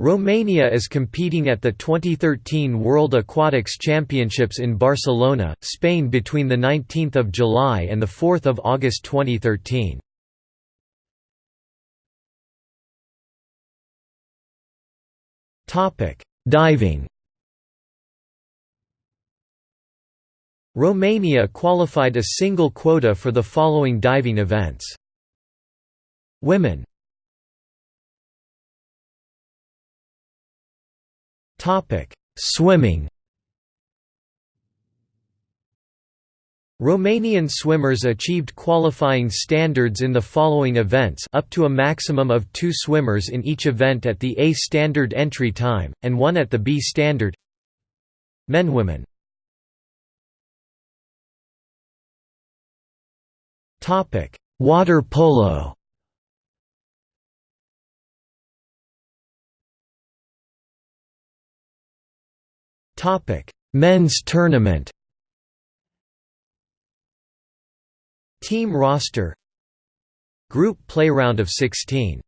Romania is competing at the 2013 World Aquatics Championships in Barcelona, Spain between 19 July and 4 August 2013. Diving Romania qualified a single quota for the following diving events. Women Topic: Swimming. Romanian swimmers achieved qualifying standards in the following events up to a maximum of two swimmers in each event at the A standard entry time, and one at the B standard. Men Women. Water polo Topic: Men's tournament. Team roster. Group play round of 16.